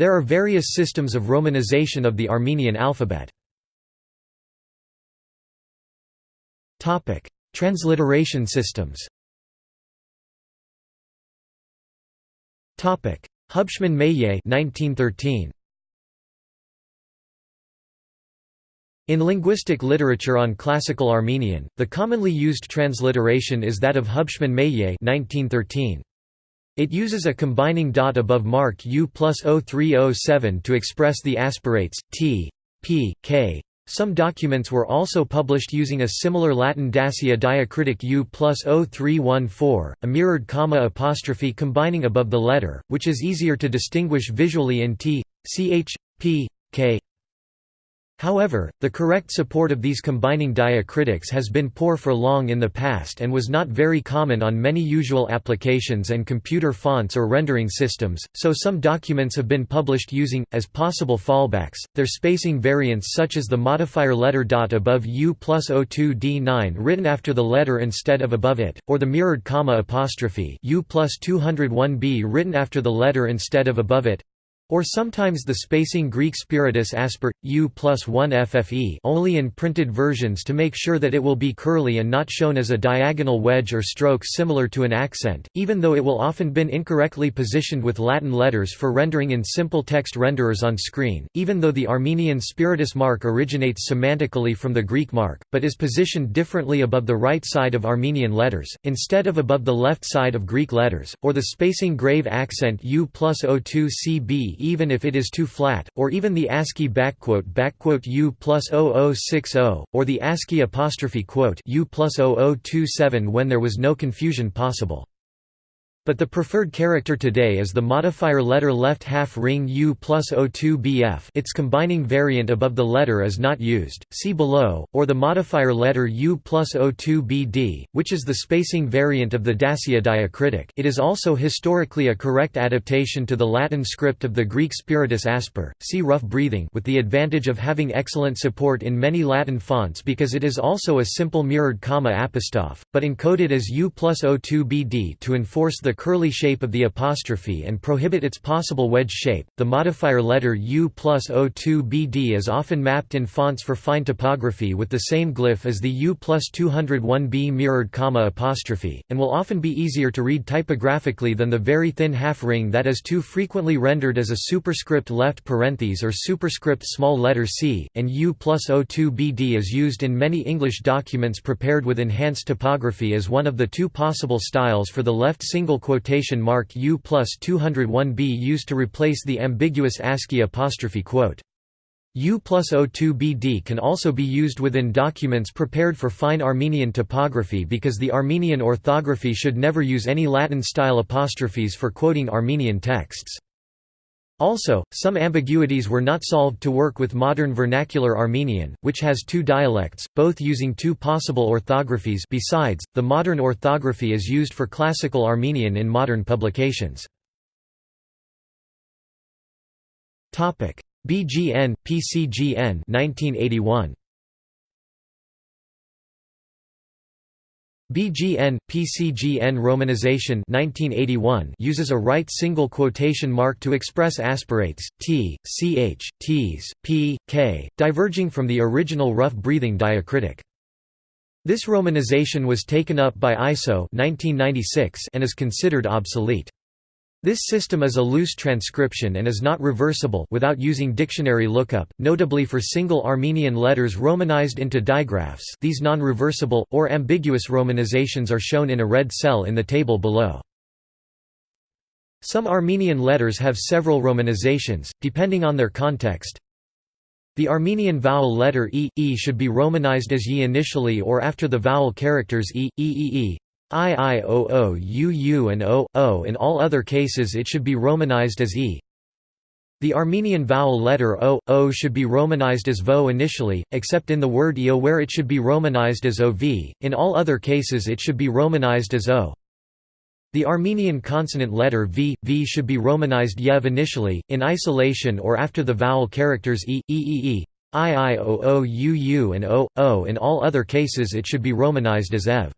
There are various systems of romanization of the Armenian alphabet. Transliteration systems Hubschmann-Meillet 1913 In linguistic literature on classical Armenian, the commonly used transliteration is that of Hubschmann-Meillet 1913. It uses a combining dot above mark U plus 0307 to express the aspirates, t, p, k. Some documents were also published using a similar Latin dasia diacritic U plus 0314, a mirrored comma apostrophe combining above the letter, which is easier to distinguish visually in t, ch, p, k, However, the correct support of these combining diacritics has been poor for long in the past and was not very common on many usual applications and computer fonts or rendering systems, so some documents have been published using, as possible fallbacks, their spacing variants such as the modifier letter dot above U plus plus O2D9 written after the letter instead of above it, or the mirrored comma apostrophe U plus 201b written after the letter instead of above it, or sometimes the spacing Greek spiritus asper, u plus 1 ffe only in printed versions to make sure that it will be curly and not shown as a diagonal wedge or stroke similar to an accent, even though it will often been incorrectly positioned with Latin letters for rendering in simple text renderers on screen, even though the Armenian spiritus mark originates semantically from the Greek mark, but is positioned differently above the right side of Armenian letters, instead of above the left side of Greek letters, or the spacing grave accent u plus 02 cb even if it is too flat, or even the ASCII backquote U plus 0060, or the ASCII apostrophe quote U plus 0027 when there was no confusion possible. But the preferred character today is the modifier letter left half ring U plus plus O2BF its combining variant above the letter is not used, see below, or the modifier letter U plus plus O2BD, which is the spacing variant of the dasia diacritic. It is also historically a correct adaptation to the Latin script of the Greek spiritus asper, see rough breathing with the advantage of having excellent support in many Latin fonts because it is also a simple mirrored comma apostrophe, but encoded as U plus plus O2BD to enforce the curly shape of the apostrophe and prohibit its possible wedge shape. The modifier letter U plus O2 BD is often mapped in fonts for fine typography with the same glyph as the U plus 201B mirrored comma apostrophe, and will often be easier to read typographically than the very thin half ring that is too frequently rendered as a superscript left parenthesis or superscript small letter c, and U plus O2 BD is used in many English documents prepared with enhanced typography as one of the two possible styles for the left single quotation mark U plus 201b used to replace the ambiguous ASCII apostrophe quote. U plus O2BD can also be used within documents prepared for fine Armenian typography because the Armenian orthography should never use any Latin-style apostrophes for quoting Armenian texts. Also, some ambiguities were not solved to work with modern vernacular Armenian, which has two dialects, both using two possible orthographies besides, the modern orthography is used for classical Armenian in modern publications. BGN, PCGN 1981. BGN PCGN romanization 1981 uses a right single quotation mark to express aspirates t, ch, t's, p, k, diverging from the original rough breathing diacritic. This romanization was taken up by ISO 1996 and is considered obsolete. This system is a loose transcription and is not reversible without using dictionary lookup, notably for single Armenian letters romanized into digraphs these non-reversible, or ambiguous romanizations are shown in a red cell in the table below. Some Armenian letters have several romanizations, depending on their context. The Armenian vowel letter e, e should be romanized as y initially or after the vowel characters e, e, e, e, I I O O U U and O, O in all other cases it should be romanized as E. The Armenian vowel letter O, O should be romanized as VO initially, except in the word EO where it should be romanized as OV, in all other cases it should be romanized as O. The Armenian consonant letter V, V should be romanized YEV initially, in isolation or after the vowel characters E, E, E, E, I, I, O, O, U, U and O, O in all other cases it should be romanized as EV.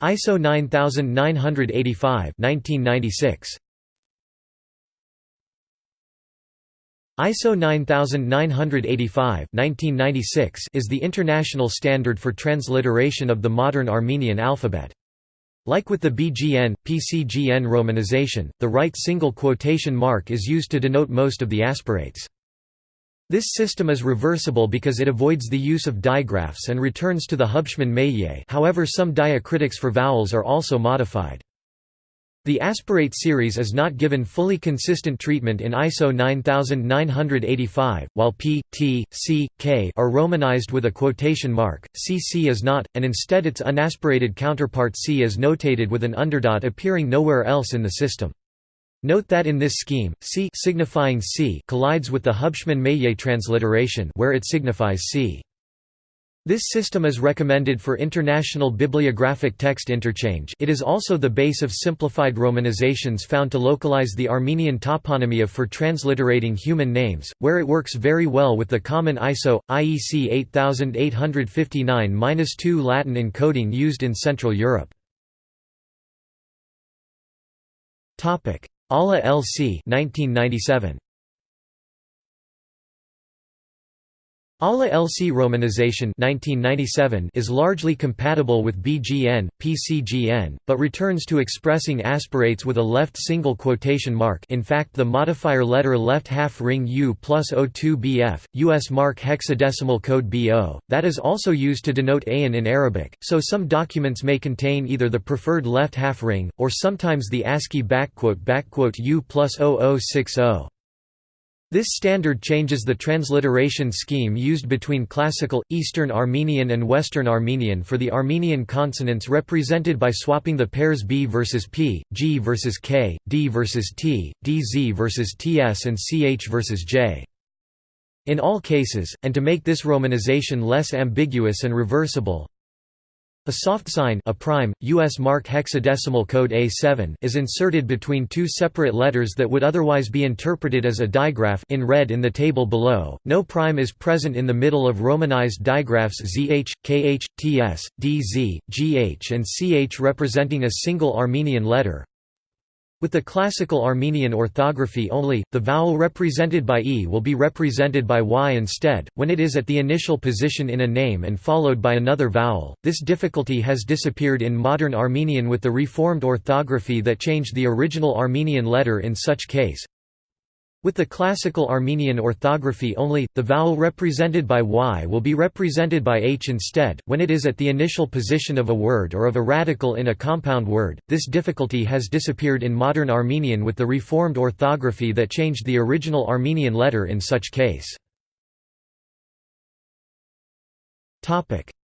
ISO 9985 1996. ISO 9985 1996 is the international standard for transliteration of the modern Armenian alphabet. Like with the BGN, PCGN romanization, the right single quotation mark is used to denote most of the aspirates. This system is reversible because it avoids the use of digraphs and returns to the Hubschmann-Meillet however some diacritics for vowels are also modified. The aspirate series is not given fully consistent treatment in ISO 9985, while P, T, C, K are romanized with a quotation mark, CC is not, and instead its unaspirated counterpart C is notated with an underdot appearing nowhere else in the system. Note that in this scheme, C signifying C collides with the Hubschmann-Meillet transliteration where it signifies C. This system is recommended for international bibliographic text interchange it is also the base of simplified romanizations found to localize the Armenian toponymia for transliterating human names, where it works very well with the common ISO, IEC 8859-2 Latin encoding used in Central Europe. ALA LC 1997. ALA LC romanization 1997 is largely compatible with BGN, PCGN, but returns to expressing aspirates with a left single quotation mark in fact the modifier letter left half ring U plus O2 BF, US MARC hexadecimal code BO, that is also used to denote AN in Arabic, so some documents may contain either the preferred left half ring, or sometimes the ASCII backquote backquote U plus 0060. This standard changes the transliteration scheme used between Classical, Eastern Armenian and Western Armenian for the Armenian consonants represented by swapping the pairs B versus P, G versus K, D versus T, DZ versus TS and CH versus J. In all cases, and to make this romanization less ambiguous and reversible, a soft sign a prime, US MARC hexadecimal code A7 is inserted between two separate letters that would otherwise be interpreted as a digraph in red in the table below. No prime is present in the middle of romanized digraphs ZH, KH, TS, DZ, GH and CH representing a single Armenian letter, with the classical Armenian orthography only, the vowel represented by e will be represented by y instead, when it is at the initial position in a name and followed by another vowel. This difficulty has disappeared in modern Armenian with the reformed orthography that changed the original Armenian letter in such case. With the classical Armenian orthography only, the vowel represented by y will be represented by h instead, when it is at the initial position of a word or of a radical in a compound word. This difficulty has disappeared in modern Armenian with the reformed orthography that changed the original Armenian letter in such case.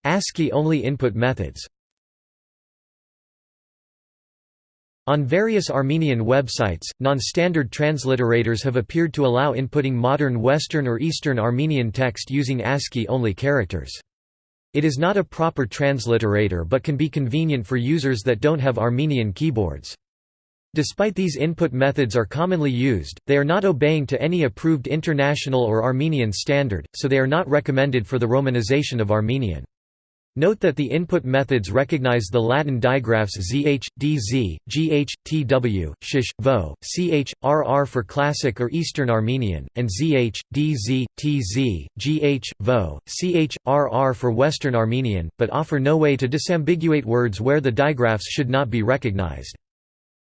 ASCII-only input methods On various Armenian websites, non-standard transliterators have appeared to allow inputting modern Western or Eastern Armenian text using ASCII-only characters. It is not a proper transliterator but can be convenient for users that don't have Armenian keyboards. Despite these input methods are commonly used, they are not obeying to any approved international or Armenian standard, so they are not recommended for the romanization of Armenian. Note that the input methods recognize the Latin digraphs zh, dz, gh, tw, shish, vo, ch, rr for Classic or Eastern Armenian, and zh, dz, tz, gh, vo, ch, rr for Western Armenian, but offer no way to disambiguate words where the digraphs should not be recognized.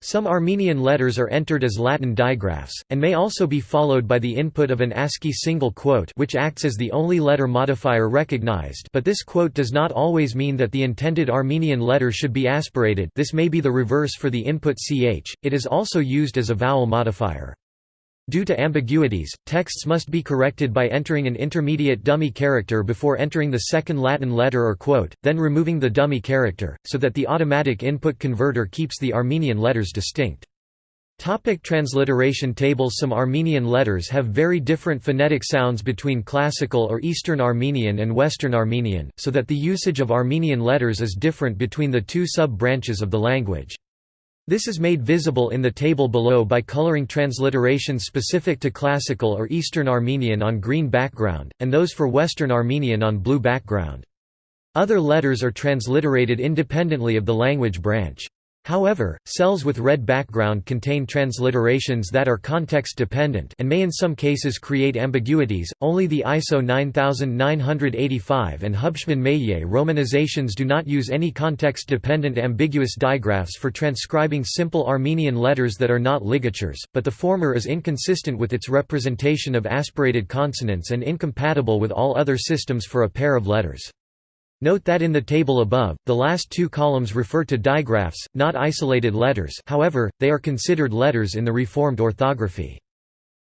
Some Armenian letters are entered as Latin digraphs, and may also be followed by the input of an ASCII single quote which acts as the only letter modifier recognized. But this quote does not always mean that the intended Armenian letter should be aspirated. This may be the reverse for the input ch, it is also used as a vowel modifier. Due to ambiguities, texts must be corrected by entering an intermediate dummy character before entering the second Latin letter or quote, then removing the dummy character, so that the automatic input converter keeps the Armenian letters distinct. Topic transliteration tables Some Armenian letters have very different phonetic sounds between Classical or Eastern Armenian and Western Armenian, so that the usage of Armenian letters is different between the two sub-branches of the language. This is made visible in the table below by coloring transliterations specific to Classical or Eastern Armenian on green background, and those for Western Armenian on blue background. Other letters are transliterated independently of the language branch. However, cells with red background contain transliterations that are context-dependent and may in some cases create ambiguities. Only the ISO 9985 and Hubschmann-Meillet romanizations do not use any context-dependent ambiguous digraphs for transcribing simple Armenian letters that are not ligatures, but the former is inconsistent with its representation of aspirated consonants and incompatible with all other systems for a pair of letters. Note that in the table above, the last two columns refer to digraphs, not isolated letters however, they are considered letters in the Reformed orthography.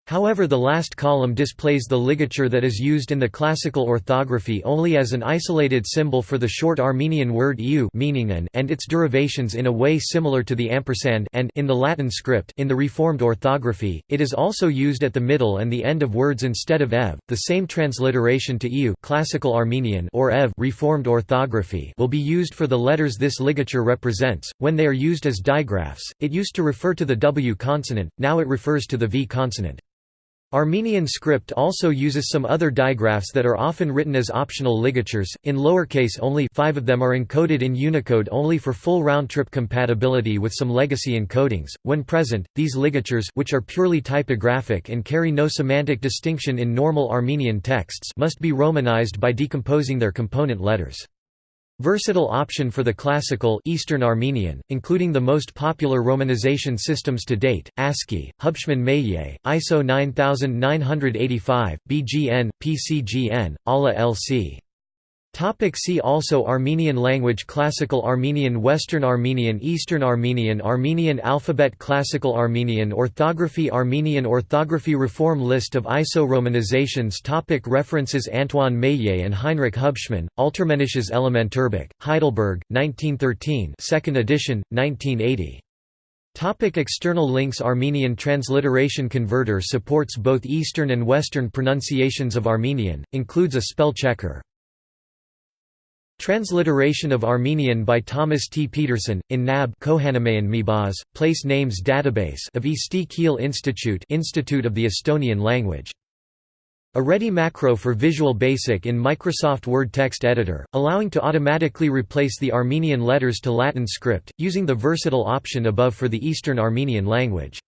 However the last column displays the ligature that is used in the classical orthography only as an isolated symbol for the short Armenian word eu meaning an and its derivations in a way similar to the ampersand and in the Latin script in the Reformed orthography, it is also used at the middle and the end of words instead of ev. The same transliteration to eu classical Armenian or ev Reformed orthography will be used for the letters this ligature represents, when they are used as digraphs, it used to refer to the w consonant, now it refers to the v consonant. Armenian script also uses some other digraphs that are often written as optional ligatures, in lowercase only five of them are encoded in Unicode only for full round-trip compatibility with some legacy encodings. When present, these ligatures which are purely typographic and carry no semantic distinction in normal Armenian texts must be romanized by decomposing their component letters. Versatile option for the classical Eastern Armenian, including the most popular romanization systems to date, ASCII, Hubschmann-Meillet, ISO 9985, BGN, PCGN, ALA LC. Topic see also Armenian language Classical Armenian Western Armenian Eastern Armenian Armenian alphabet Classical Armenian Orthography Armenian orthography Reform List of ISO romanizations topic References Antoine Meillet and Heinrich Hubschmann, Altarmenisches Elementarbuch, Heidelberg, 1913 2nd edition, 1980. Topic external links Armenian Transliteration Converter supports both Eastern and Western pronunciations of Armenian, includes a spell checker. Transliteration of Armenian by Thomas T. Pedersen, in NAB Mibaz, Place Names Database of Eesti Keel Institute Institute of the Estonian Language. A ready macro for Visual Basic in Microsoft Word text editor, allowing to automatically replace the Armenian letters to Latin script, using the versatile option above for the Eastern Armenian language.